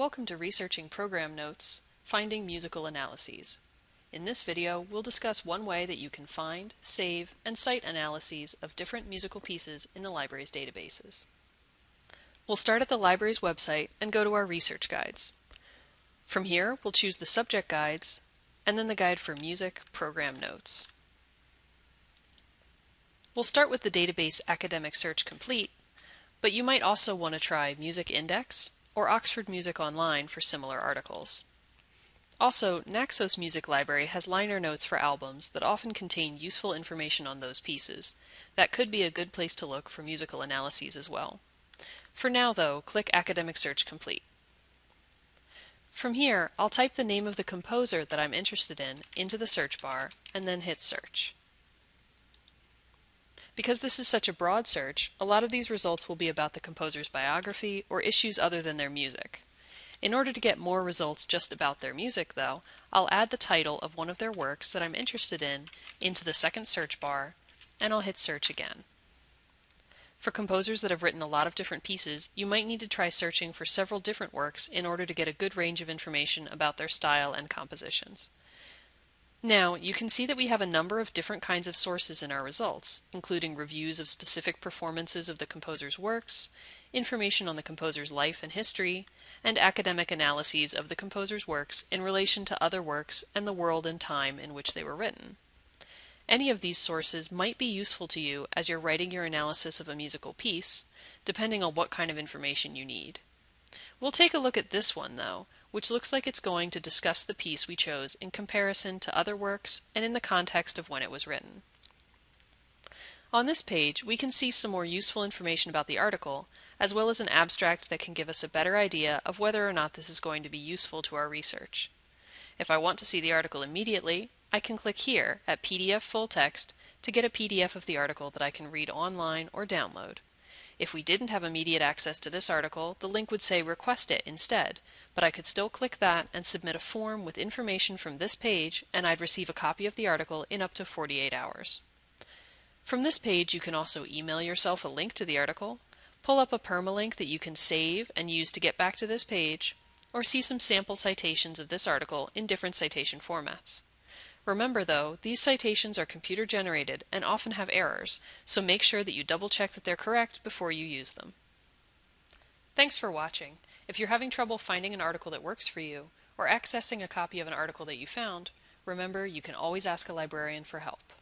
Welcome to Researching Program Notes, Finding Musical Analyses. In this video, we'll discuss one way that you can find, save, and cite analyses of different musical pieces in the library's databases. We'll start at the library's website and go to our research guides. From here, we'll choose the subject guides, and then the guide for music program notes. We'll start with the database Academic Search Complete, but you might also want to try Music Index or Oxford Music Online for similar articles. Also, Naxos Music Library has liner notes for albums that often contain useful information on those pieces. That could be a good place to look for musical analyses as well. For now, though, click Academic Search Complete. From here, I'll type the name of the composer that I'm interested in into the search bar and then hit Search. Because this is such a broad search, a lot of these results will be about the composer's biography or issues other than their music. In order to get more results just about their music, though, I'll add the title of one of their works that I'm interested in into the second search bar, and I'll hit search again. For composers that have written a lot of different pieces, you might need to try searching for several different works in order to get a good range of information about their style and compositions. Now, you can see that we have a number of different kinds of sources in our results, including reviews of specific performances of the composer's works, information on the composer's life and history, and academic analyses of the composer's works in relation to other works and the world and time in which they were written. Any of these sources might be useful to you as you're writing your analysis of a musical piece, depending on what kind of information you need. We'll take a look at this one, though, which looks like it's going to discuss the piece we chose in comparison to other works and in the context of when it was written. On this page, we can see some more useful information about the article, as well as an abstract that can give us a better idea of whether or not this is going to be useful to our research. If I want to see the article immediately, I can click here at PDF Full Text to get a PDF of the article that I can read online or download. If we didn't have immediate access to this article, the link would say request it instead, but I could still click that and submit a form with information from this page and I'd receive a copy of the article in up to 48 hours. From this page you can also email yourself a link to the article, pull up a permalink that you can save and use to get back to this page, or see some sample citations of this article in different citation formats. Remember though, these citations are computer generated and often have errors, so make sure that you double check that they're correct before you use them. Thanks for watching. If you're having trouble finding an article that works for you, or accessing a copy of an article that you found, remember you can always ask a librarian for help.